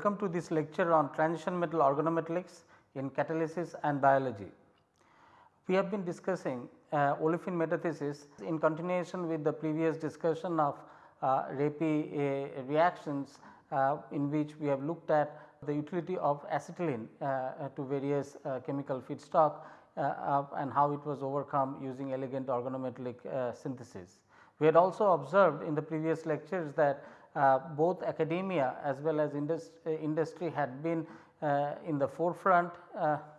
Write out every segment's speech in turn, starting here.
Welcome to this lecture on transition metal organometallics in catalysis and biology. We have been discussing uh, olefin metathesis in continuation with the previous discussion of uh, Reppe uh, reactions uh, in which we have looked at the utility of acetylene uh, to various uh, chemical feedstock and how it was overcome using elegant organometallic synthesis. We had also observed in the previous lectures that uh, both academia as well as industry, uh, industry had been uh, in the forefront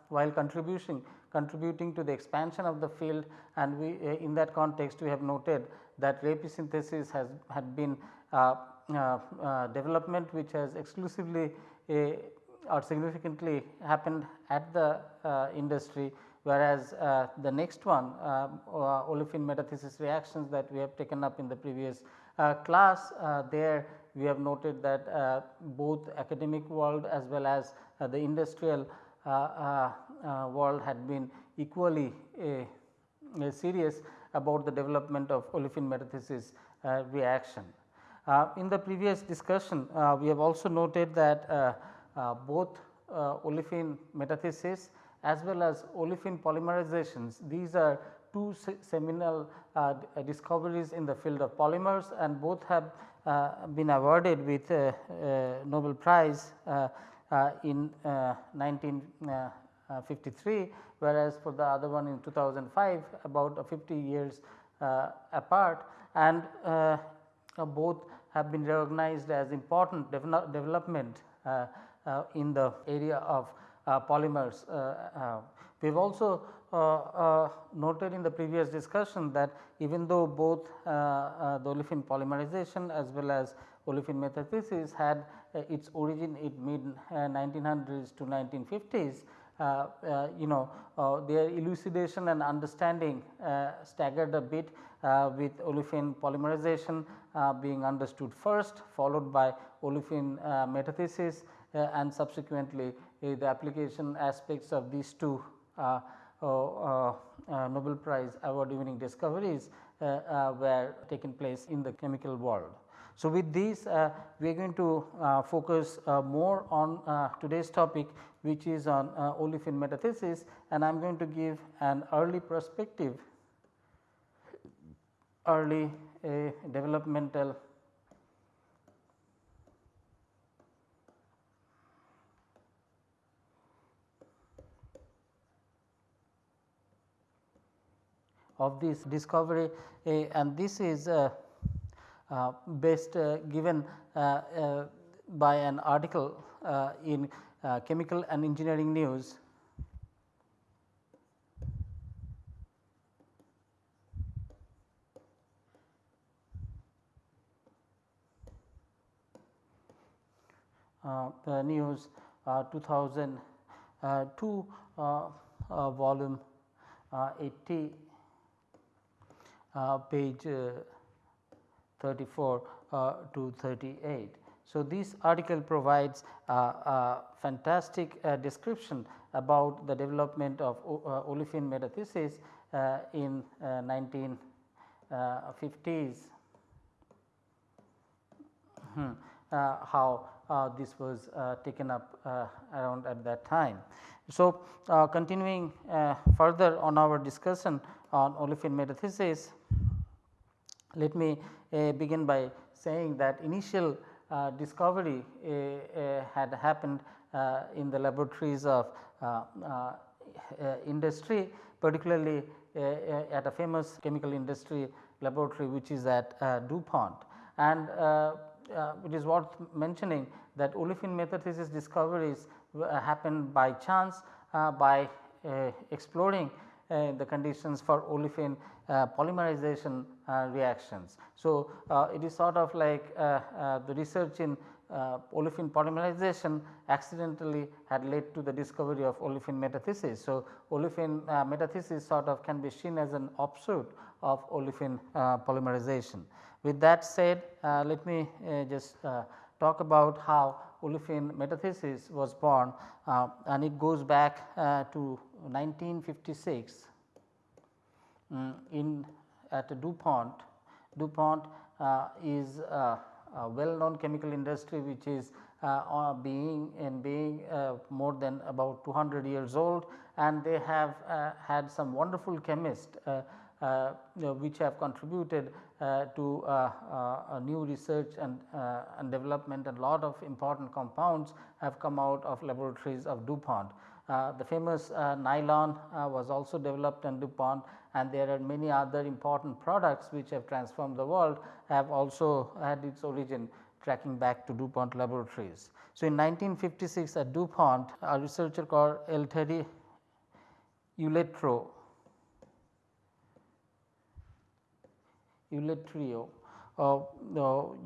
while contributing contributing to the expansion of the field. And we in that context we have noted that Reppe synthesis has had been development which has exclusively or significantly happened at the industry whereas uh, the next one uh, uh, olefin metathesis reactions that we have taken up in the previous uh, Uh, class uh, there we have noted that uh, both academic world as well as uh, the industrial uh, world had been equally serious about the development of olefin metathesis reaction. in the previous discussion we have also noted that both olefin metathesis as well as olefin polymerizations. These are two seminal uh, uh, discoveries in the field of polymers and both have uh, been awarded with uh, uh Nobel Prize uh, in 1953 whereas for the other one in 2005 about 50 years apart and both have been recognized as important development in the area of polymers. We have also uh, uh, noted in the previous discussion that even though both uh, the olefin polymerization as well as olefin metathesis had its origin in mid 1900s to 1950s, uh, uh, you know uh, their elucidation and understanding staggered a bit with olefin polymerization being understood first followed by olefin metathesis and subsequently the application aspects of these two Nobel Prize award winning discoveries uh, uh were taken place in the chemical world. So, with these uh, we are going to uh, focus more on today's topic which is on olefin metathesis and I am going to give an early perspective early developmental of this discovery and this is uh, uh, best uh, given by an article in Chemical and Engineering News. Uh, the news uh, 2002 uh, volume 80 uh, page uh, 34 uh, to 38. So, this article provides a fantastic description about the development of olefin metathesis in 1950s hmm. uh, how uh, this was uh, taken up around at that time. So, continuing further on our discussion on olefin metathesis, let me uh, begin by saying that initial uh, discovery uh, uh had happened uh, in the laboratories of uh, industry particularly at a famous chemical industry laboratory which is at DuPont. And it is worth mentioning that olefin metathesis discoveries happened by chance by exploring uh, Uh, the conditions for olefin uh, polymerization uh, reactions. So, uh, it is sort of like uh, the research in olefin polymerization accidentally had led to the discovery of olefin metathesis. So, olefin metathesis sort of can be seen as an offshoot of olefin polymerization. With that said, let me just talk about how olefin metathesis was born uh, and it goes back uh, to 1956 um, in at DuPont. DuPont uh, is a well known chemical industry which is uh, being in being uh, more than about 200 years old and they have uh, had some wonderful chemists uh, which have contributed uh, to uh, new research and, and development and lot of important compounds have come out of laboratories of DuPont. Uh, the famous uh, nylon uh, was also developed in DuPont and there are many other important products which have transformed the world have also had its origin tracking back to DuPont laboratories. So, in 1956 at DuPont a researcher called Elteri Uletro Uletrio uh,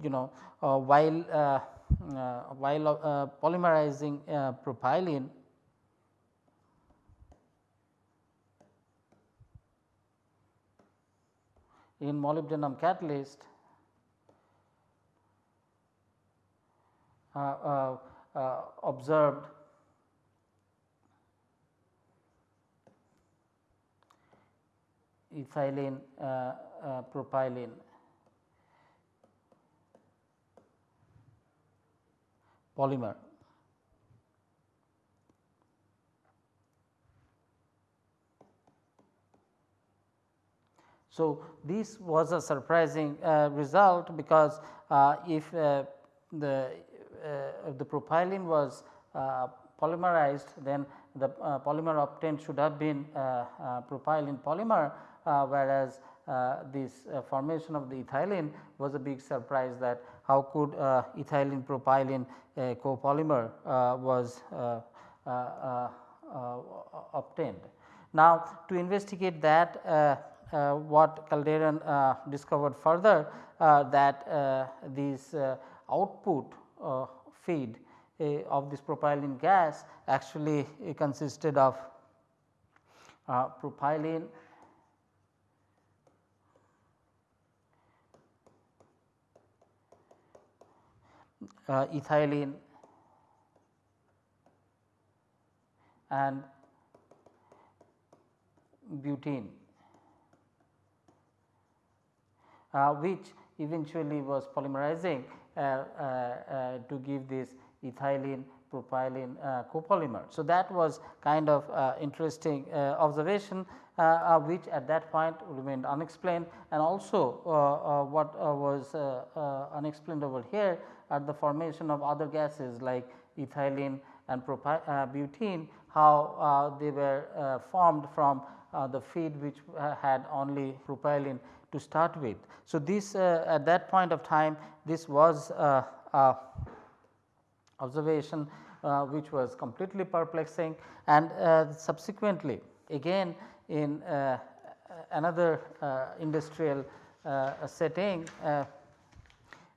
you know uh, while uh, while polymerizing propylene in molybdenum catalyst uh, uh, observed ethylene uh, uh, propylene. polymer. So, this was a surprising uh, result because uh, if uh, the uh, the propylene was uh, polymerized then the polymer obtained should have been propylene polymer whereas uh, this uh, formation of the ethylene was a big surprise that how could uh, ethylene propylene copolymer was obtained. Now, to investigate that uh, Uh, what Calderon uh, discovered further uh, that uh, this uh, output feed of this propylene gas actually consisted of propylene uh, ethylene and butene uh, which eventually was polymerizing uh, uh, uh to give this ethylene propylene uh, copolymer. So, that was kind of interesting observation which at that point remained unexplained and also what was unexplained over here at the formation of other gases like ethylene and uh, butene how uh, they were uh, formed from uh, Uh, the feed which uh, had only propylene to start with. So, this uh, at that point of time this was uh, observation uh, which was completely perplexing and subsequently again in another industrial setting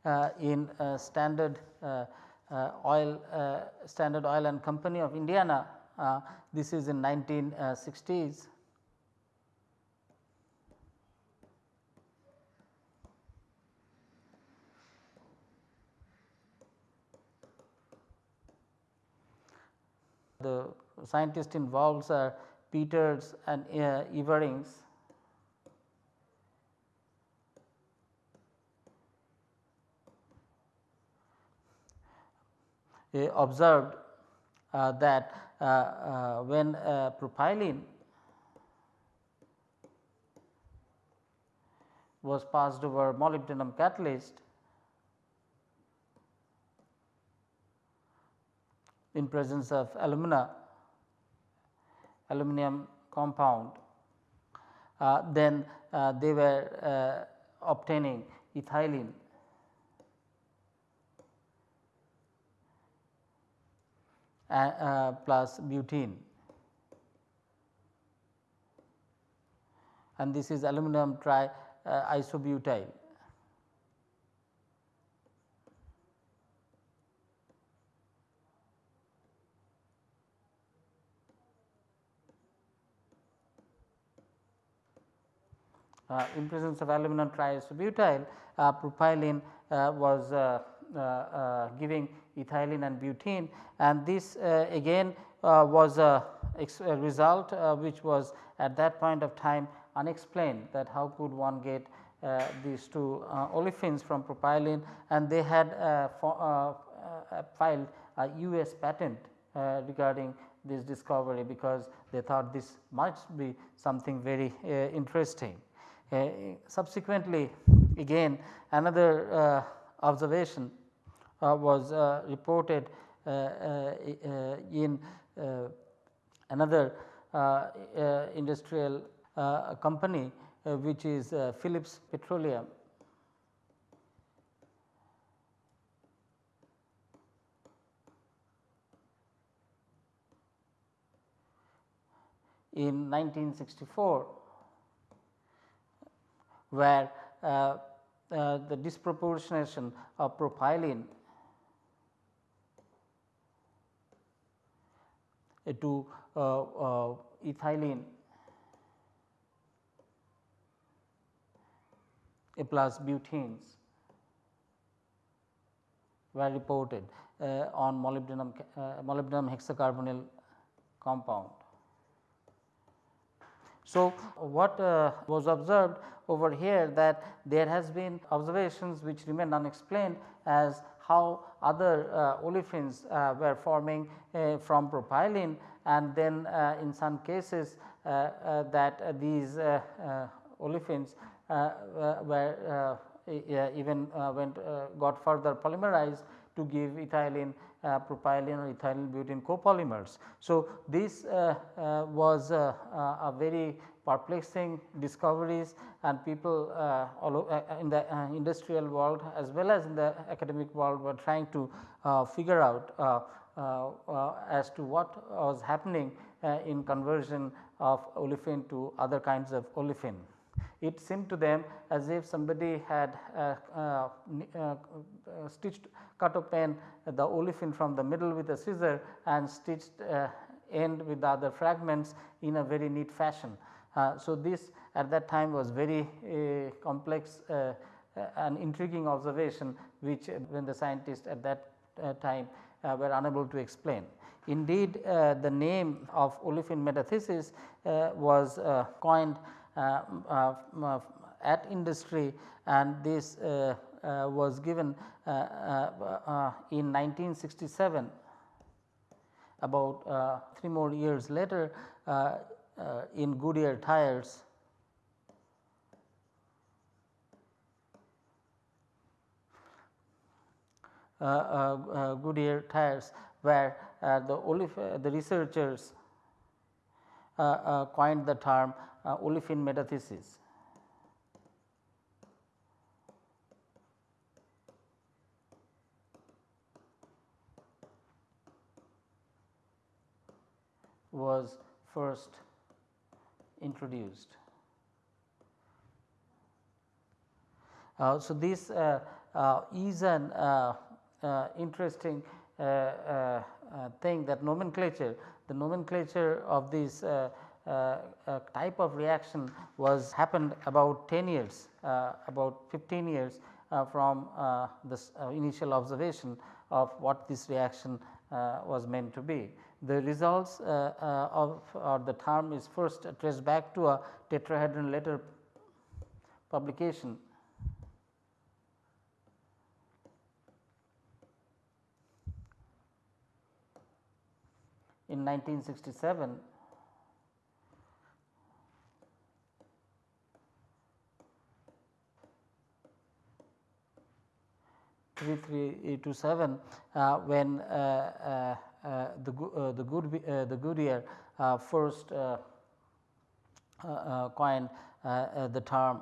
uh, in uh, Standard uh, Oil Standard Oil and Company of Indiana. this is in 1960s. The scientists involved are Peters and uh, Everings. Observed uh, that uh, uh, when propylene was passed over molybdenum catalyst in presence of alumina aluminum compound uh, then uh, they were uh, obtaining ethylene uh, plus butene and this is aluminum tri uh, isobutyl. Uh, in presence of aluminum triisobutyl, uh, propylene uh, was uh, uh, uh, giving ethylene and butene and this again was a, a result which was at that point of time unexplained that how could one get these two olefins from propylene and they had filed a US patent regarding this discovery because they thought this might be something very interesting. Subsequently again another observation was reported in another industrial company which is uh, Phillips Petroleum. in 1964 where uh, uh, the disproportionation of propylene to uh, ethylene A plus butenes were reported uh, on molybdenum, uh, molybdenum hexacarbonyl compound. So, what uh, was observed over here that there has been observations which remain unexplained as how other uh, olefins uh, were forming uh, from propylene and then in some cases that these olefins uh, were uh, even uh, went got further polymerized to give ethylene uh, propylene or ethylene butene copolymers. So, this uh, uh, was uh, uh, a very perplexing discoveries and people uh, in the industrial world as well as in the academic world were trying to figure out as to what was happening in conversion of olefin to other kinds of olefin it seemed to them as if somebody had uh, uh, uh, stitched cut open the olefin from the middle with a scissor and stitched end with the other fragments in a very neat fashion. so, this at that time was very complex an intriguing observation which when the scientists at that time were unable to explain. Indeed, the name of olefin metathesis was coined uh, uh, uh, Uh, uh, uh, at industry and this was given in 1967 about 3 more years later in Goodyear tires. Uh, uh, Goodyear tires where uh, the, the researchers coined the term uh, olefin metathesis. was first introduced. Uh, so, this uh, uh, is an uh, uh, interesting thing that nomenclature, the nomenclature of these uh, Uh, uh, type of reaction was happened about 10 years, uh, about 15 years uh, from uh, this initial observation of what this reaction was meant to be. The results of or the term is first traced back to a tetrahedron letter publication in 1967 3327 uh, when uh, uh, uh the, uh, the, good, uh, the Goodyear first coined the term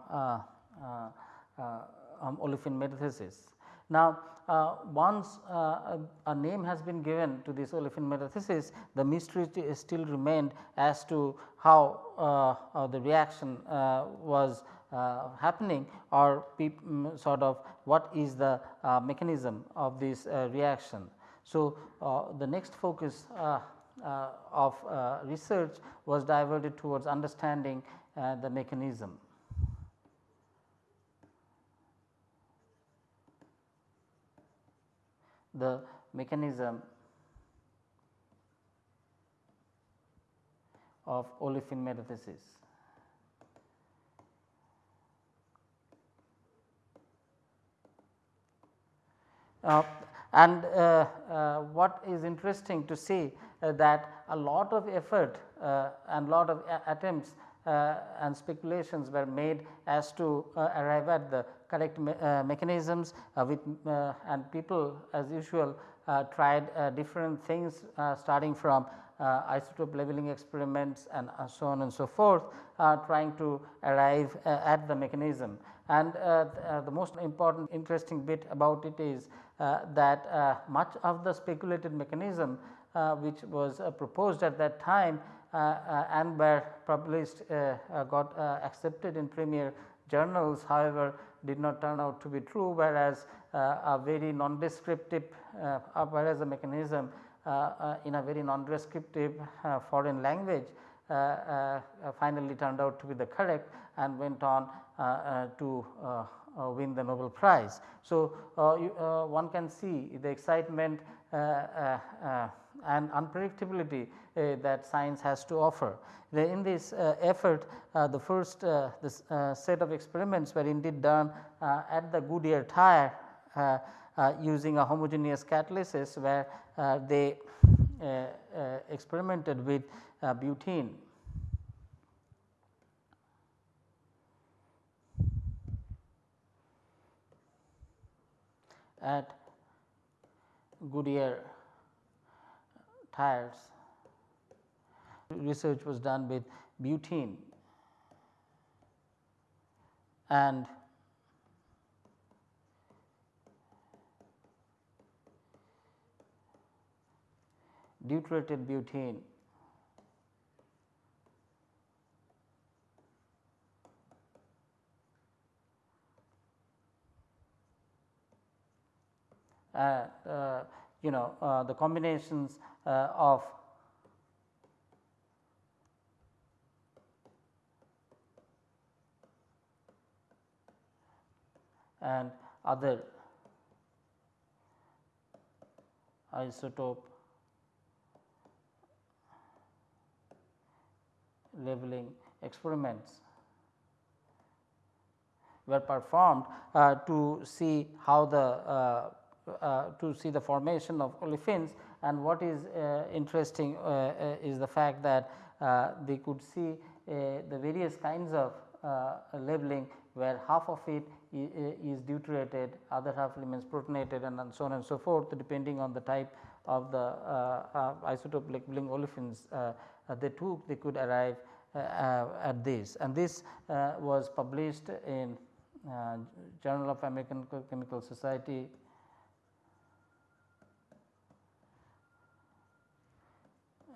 um, olefin metathesis. Now, uh, once uh, a name has been given to this olefin metathesis, the mystery still remained as to how uh, the reaction was uh, happening or mm, sort of what is the uh, mechanism of this uh, reaction. So, the next focus of research was diverted towards understanding the mechanism. the mechanism of olefin metathesis. Uh, and uh, uh, what is interesting to see uh, that a lot of effort uh, and lot of attempts uh, and speculations were made as to uh, arrive at the correct me uh, mechanisms with and people as usual tried different things starting from isotope labeling experiments and so on and so forth trying to arrive at the mechanism. And the most important interesting bit about it is uh, that uh, much of the speculated mechanism uh, which was proposed at that time Uh, uh, and were published uh, got accepted in premier journals however, did not turn out to be true whereas a very non-descriptive whereas the mechanism in a very non-descriptive foreign language uh, uh, finally turned out to be the correct and went on uh, to uh, win the Nobel Prize. So, uh, you, uh, one can see the excitement and unpredictability eh, that science has to offer. In this eh, effort eh, the first this set of experiments were indeed done at the Goodyear tire using a homogeneous catalysis where they experimented with butene at Goodyear tires. Research was done with butene and deuterated butene Uh, uh, you know uh, the combinations of and other isotope labeling experiments were performed uh, to see how the uh, uh, to see the formation of olefins. And what is uh, interesting uh, is the fact that they could see the various kinds of labeling where half of it is deuterated, other half remains protonated and so on and so forth depending on the type of the uh, isotope labeling olefins uh, they took they could arrive uh, at this. And this was published in Journal of American Chemical Society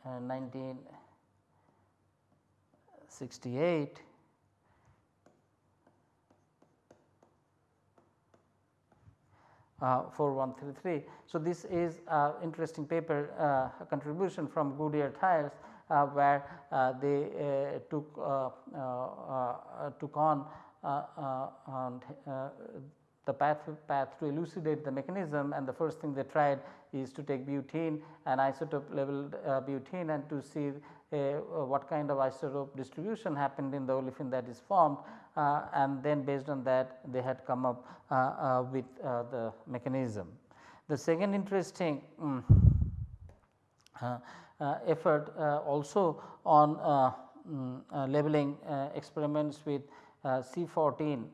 1968 uh, 4133. So, this is uh, interesting paper uh, contribution from Goodyear tires uh, where uh, they uh, took took on the path, path to elucidate the mechanism and the first thing they tried is to take butene and isotope level uh, butene and to see uh, what kind of isotope distribution happened in the olefin that is formed uh, and then based on that they had come up uh, uh, with uh, the mechanism. The second interesting um, effort also on um, labeling experiments with C14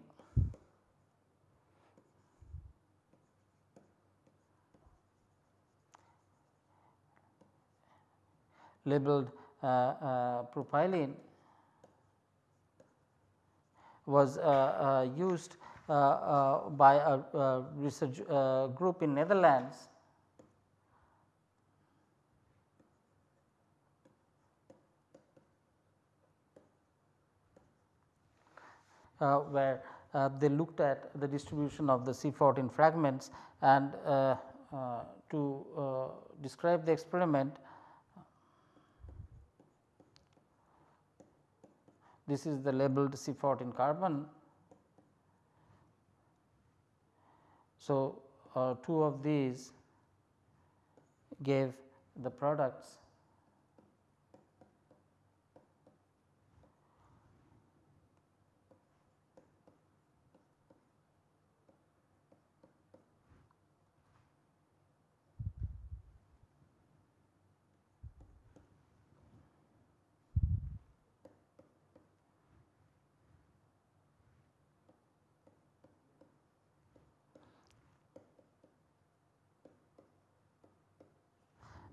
labeled uh, uh, propylene was uh, used by a research group in Netherlands. Uh, where uh, they looked at the distribution of the C14 fragments and uh, to describe the experiment this is the labeled C14 carbon. So, uh, two of these gave the products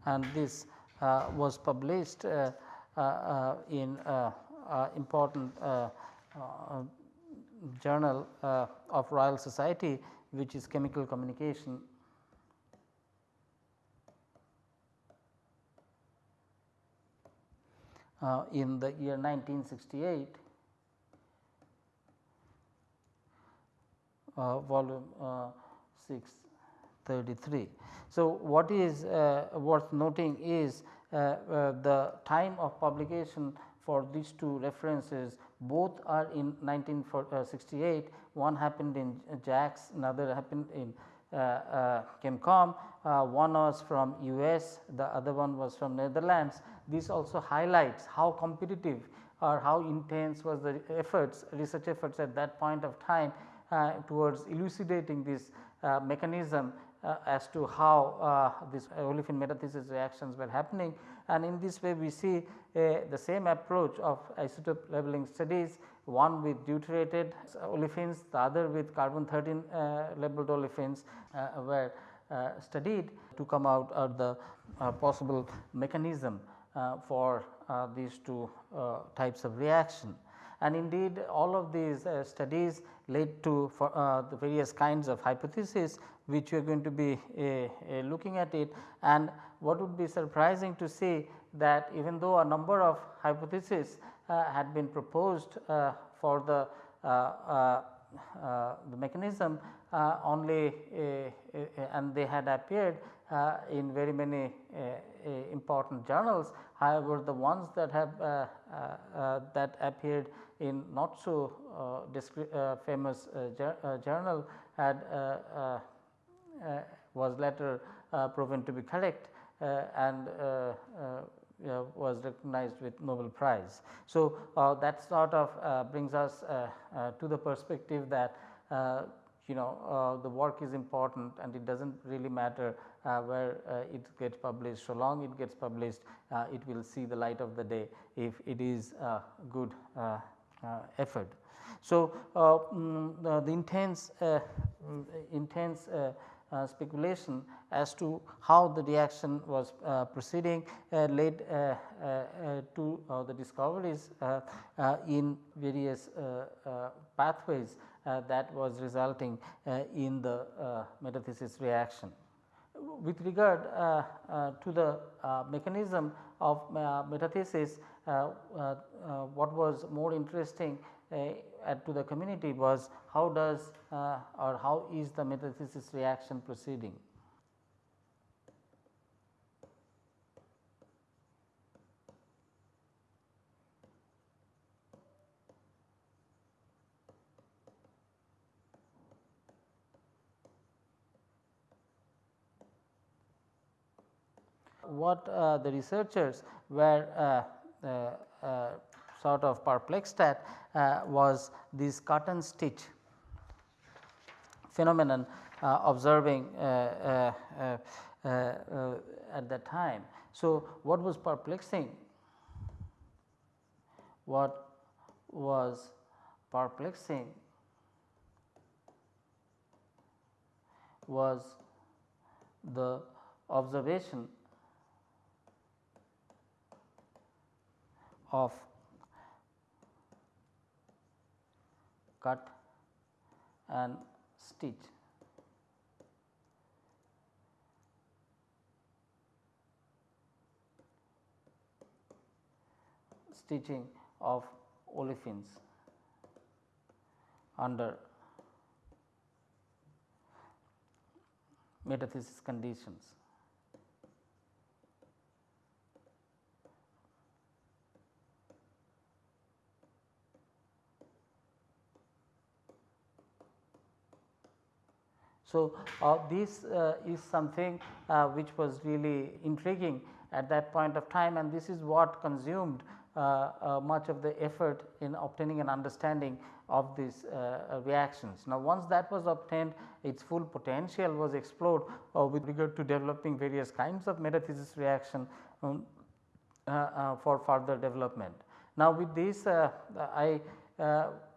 and this uh, was published uh, uh, in important journal of Royal Society which is chemical communication. Uh, in the year 1968 uh, volume uh, 633. So, what is uh, worth noting is uh, uh, the time of publication for these two references both are in 1968 one happened in JACS another happened in uh, uh, ChemComm, uh, one was from US, the other one was from Netherlands. This also highlights how competitive or how intense was the efforts research efforts at that point of time towards elucidating this mechanism uh, as to how uh, this olefin metathesis reactions were happening. And in this way we see uh, the same approach of isotope labeling studies one with deuterated olefins the other with carbon 13 uh, labeled olefins uh, were uh, studied to come out of the possible mechanism for these two types of reaction and indeed all of these uh, studies led to uh, the various kinds of hypotheses which we are going to be uh, looking at it. And what would be surprising to see that even though a number of hypotheses uh, had been proposed uh, for the, uh, the mechanism Uh, only uh, uh, and they had appeared in very many important journals. However, the ones that have that appeared in not so famous journal had was later proven to be correct and uh, was recognized with Nobel Prize. So, uh, that sort of uh, brings us to the perspective that you know uh, the work is important and it does not really matter uh, where uh, it gets published. So long it gets published it will see the light of the day if it is a good effort. So, mm, the intense mm, intense uh, speculation as to how the reaction was uh, proceeding uh, led to the discoveries in various pathways Uh, that was resulting uh, in the uh, metathesis reaction. With regard to the mechanism of metathesis, what was more interesting to the community was how does uh, or how is the metathesis reaction proceeding. What uh, the researchers were uh, uh, uh sort of perplexed at uh, was this and stitch phenomenon uh, observing at that time. So, what was perplexing? What was perplexing was the observation of cut and stitch. stitching of olefins under metathesis conditions. So, uh, this uh, is something uh, which was really intriguing at that point of time and this is what consumed uh, uh, much of the effort in obtaining an understanding of these uh, reactions. Now, once that was obtained its full potential was explored with regard to developing various kinds of metathesis reaction um, for further development. Now, with this I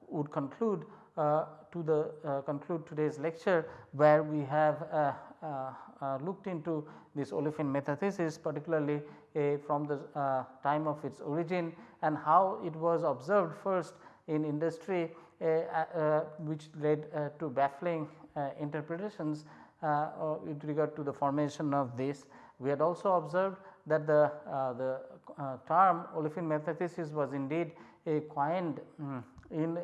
would conclude uh, Uh, to the uh, conclude today's lecture where we have uh, uh, uh looked into this olefin metathesis particularly uh, from the time of its origin and how it was observed first in industry which led to baffling interpretations with regard to the formation of this. We had also observed that the, the term olefin metathesis was indeed coined um, in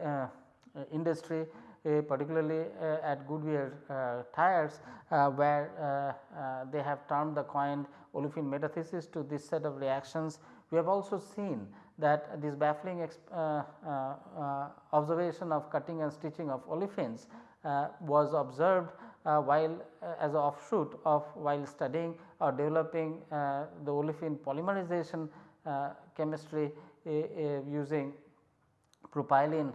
industry uh, particularly uh, at Goodyear uh, tires where they have termed the coined olefin metathesis to this set of reactions. We have also seen that this baffling observation of cutting and stitching of olefins was observed uh, while uh, as a offshoot of while studying or developing uh, the olefin polymerization chemistry using propylene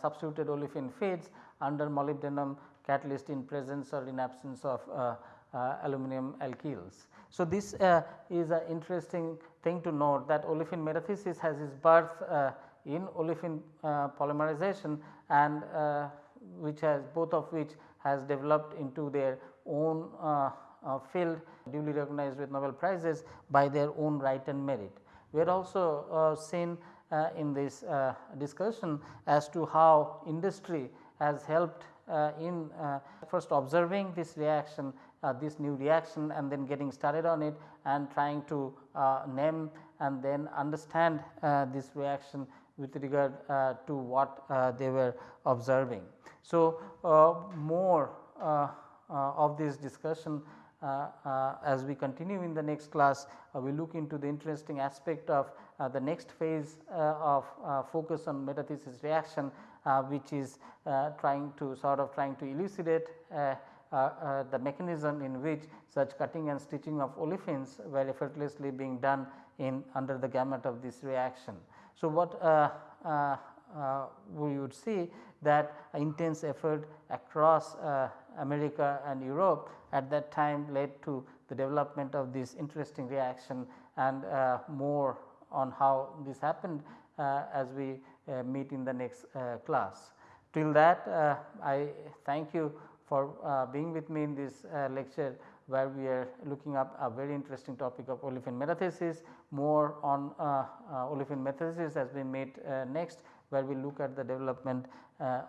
substituted olefin feeds under molybdenum catalyst in presence or in absence of uh, uh, aluminum alkyls. So, this uh, is an interesting thing to note that olefin metathesis has its birth in olefin polymerization and which has both of which has developed into their own uh, uh, field duly recognized with Nobel prizes by their own right and merit. We are also uh, seen in this discussion as to how industry has helped uh, in uh, first observing this reaction uh, this new reaction and then getting started on it and trying to name and then understand this reaction with regard to what they were observing. So, more of this discussion uh, uh, as we continue in the next class, uh, we look into the interesting aspect of Uh, the next phase uh, of uh, focus on metathesis reaction uh, which is uh, trying to sort of trying to elucidate uh, the mechanism in which such cutting and stitching of olefins were effortlessly being done in under the gamut of this reaction. So, what we would see that intense effort across America and Europe at that time led to the development of this interesting reaction and uh, more on how this happened uh, as we uh, meet in the next uh, class. Till that I thank you for being with me in this lecture where we are looking up a very interesting topic of olefin metathesis. More on olefin metathesis has been made next where we look at the development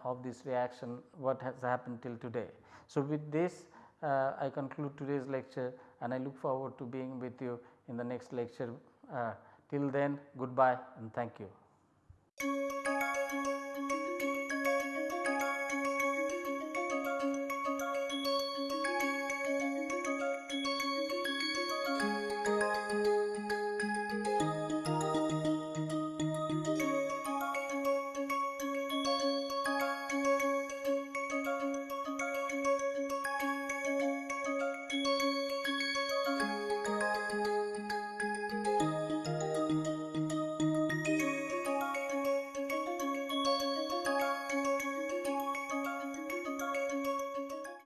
of this reaction what has happened till today. So, with this uh, I conclude today's lecture and I look forward to being with you in the next lecture. Uh, till then goodbye and thank you.